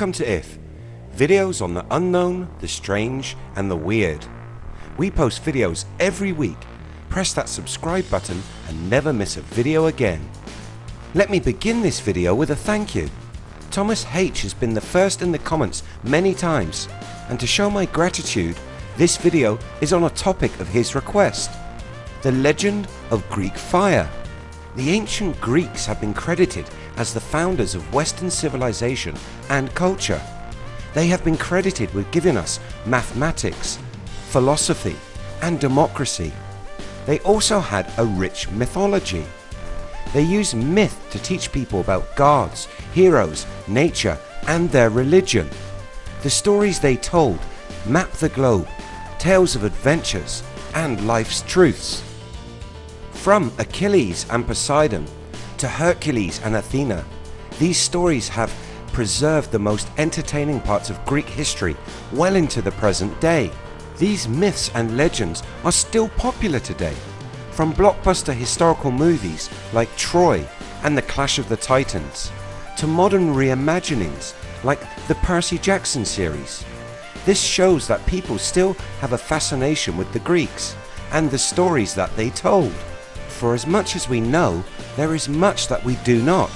Welcome to IF, videos on the unknown, the strange and the weird. We post videos every week. Press that subscribe button and never miss a video again. Let me begin this video with a thank you. Thomas H has been the first in the comments many times and to show my gratitude this video is on a topic of his request. The legend of Greek fire. The ancient Greeks have been credited as the founders of western civilization and culture. They have been credited with giving us mathematics, philosophy and democracy. They also had a rich mythology. They used myth to teach people about gods, heroes, nature and their religion. The stories they told map the globe, tales of adventures and life's truths. From Achilles and Poseidon to Hercules and Athena, these stories have preserved the most entertaining parts of Greek history well into the present day. These myths and legends are still popular today. From blockbuster historical movies like Troy and the Clash of the Titans to modern reimaginings like the Percy Jackson series. This shows that people still have a fascination with the Greeks and the stories that they told. For as much as we know, there is much that we do not.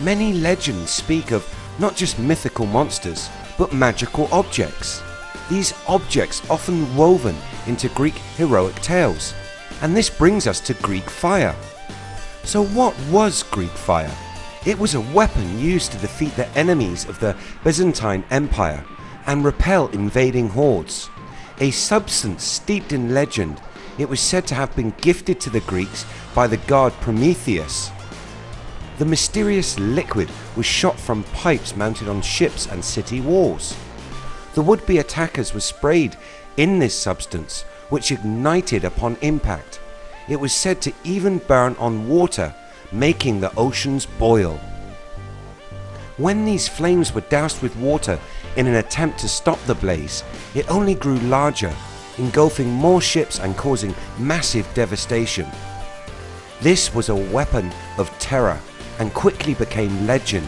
Many legends speak of not just mythical monsters, but magical objects. These objects often woven into Greek heroic tales. And this brings us to Greek fire. So what was Greek fire? It was a weapon used to defeat the enemies of the Byzantine Empire and repel invading hordes. A substance steeped in legend it was said to have been gifted to the Greeks by the god Prometheus. The mysterious liquid was shot from pipes mounted on ships and city walls. The would-be attackers were sprayed in this substance which ignited upon impact. It was said to even burn on water making the oceans boil. When these flames were doused with water in an attempt to stop the blaze it only grew larger engulfing more ships and causing massive devastation. This was a weapon of terror and quickly became legend.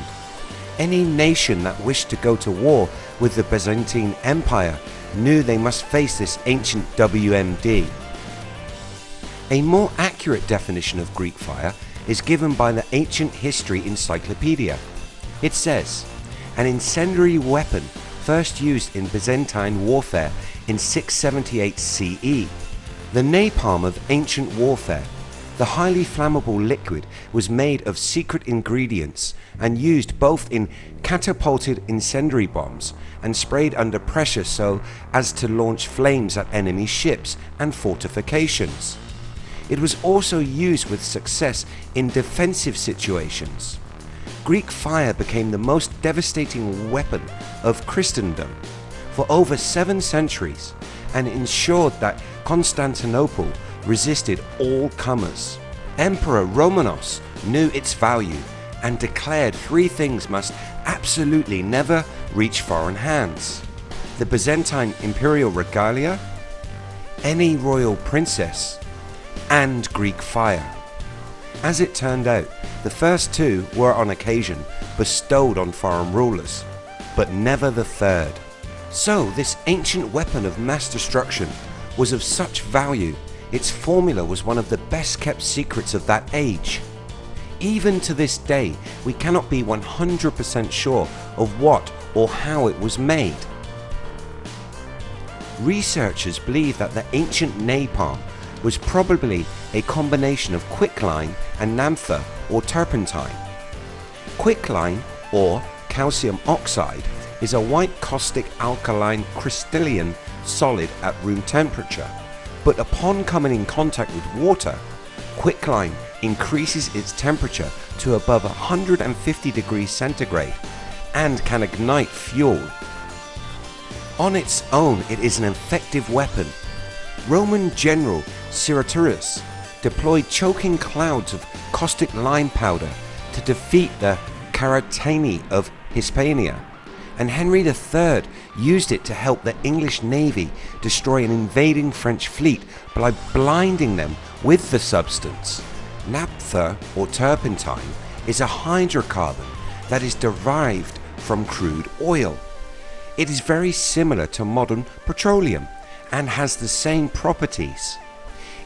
Any nation that wished to go to war with the Byzantine Empire knew they must face this ancient WMD. A more accurate definition of Greek fire is given by the Ancient History Encyclopedia. It says, an incendiary weapon first used in Byzantine warfare in 678 CE. The napalm of ancient warfare. The highly flammable liquid was made of secret ingredients and used both in catapulted incendiary bombs and sprayed under pressure so as to launch flames at enemy ships and fortifications. It was also used with success in defensive situations. Greek fire became the most devastating weapon of Christendom for over seven centuries and ensured that Constantinople resisted all comers. Emperor Romanos knew its value and declared three things must absolutely never reach foreign hands. The Byzantine imperial regalia, any royal princess and Greek fire. As it turned out the first two were on occasion bestowed on foreign rulers but never the third. So this ancient weapon of mass destruction was of such value its formula was one of the best kept secrets of that age. Even to this day we cannot be 100% sure of what or how it was made. Researchers believe that the ancient napalm was probably a combination of quicklime and naphtha or turpentine. Quicklime or calcium oxide is a white caustic alkaline crystalline solid at room temperature but upon coming in contact with water quicklime increases its temperature to above 150 degrees centigrade and can ignite fuel. On its own it is an effective weapon. Roman general Sertorius deployed choking clouds of caustic lime powder to defeat the Characitani of Hispania and Henry III used it to help the English Navy destroy an invading French fleet by blinding them with the substance. Naphtha or turpentine is a hydrocarbon that is derived from crude oil. It is very similar to modern petroleum and has the same properties.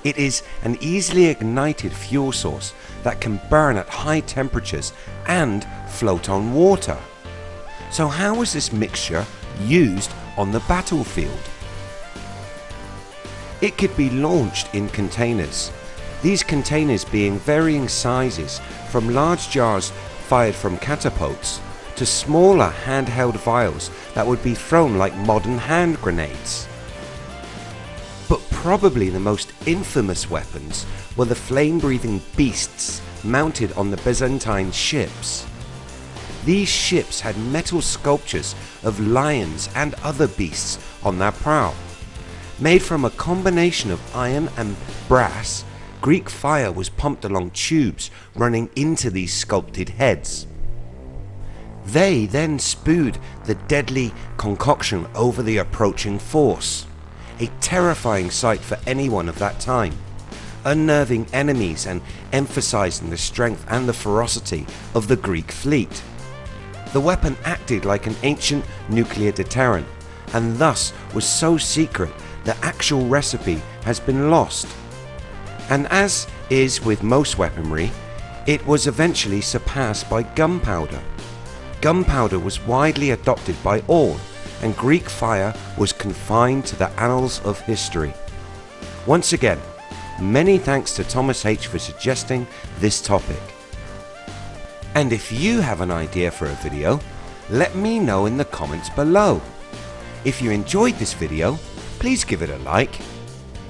It is an easily ignited fuel source that can burn at high temperatures and float on water. So how was this mixture used on the battlefield? It could be launched in containers, these containers being varying sizes from large jars fired from catapults to smaller handheld vials that would be thrown like modern hand grenades. But probably the most infamous weapons were the flame breathing beasts mounted on the Byzantine ships. These ships had metal sculptures of lions and other beasts on their prow. Made from a combination of iron and brass, Greek fire was pumped along tubes running into these sculpted heads. They then spewed the deadly concoction over the approaching force, a terrifying sight for anyone of that time, unnerving enemies and emphasizing the strength and the ferocity of the Greek fleet. The weapon acted like an ancient nuclear deterrent and thus was so secret the actual recipe has been lost. And as is with most weaponry, it was eventually surpassed by gunpowder. Gunpowder was widely adopted by all and Greek fire was confined to the annals of history. Once again, many thanks to Thomas H for suggesting this topic. And if you have an idea for a video, let me know in the comments below. If you enjoyed this video, please give it a like.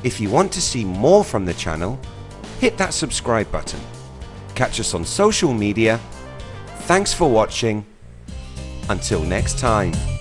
If you want to see more from the channel, hit that subscribe button. Catch us on social media. Thanks for watching until next time.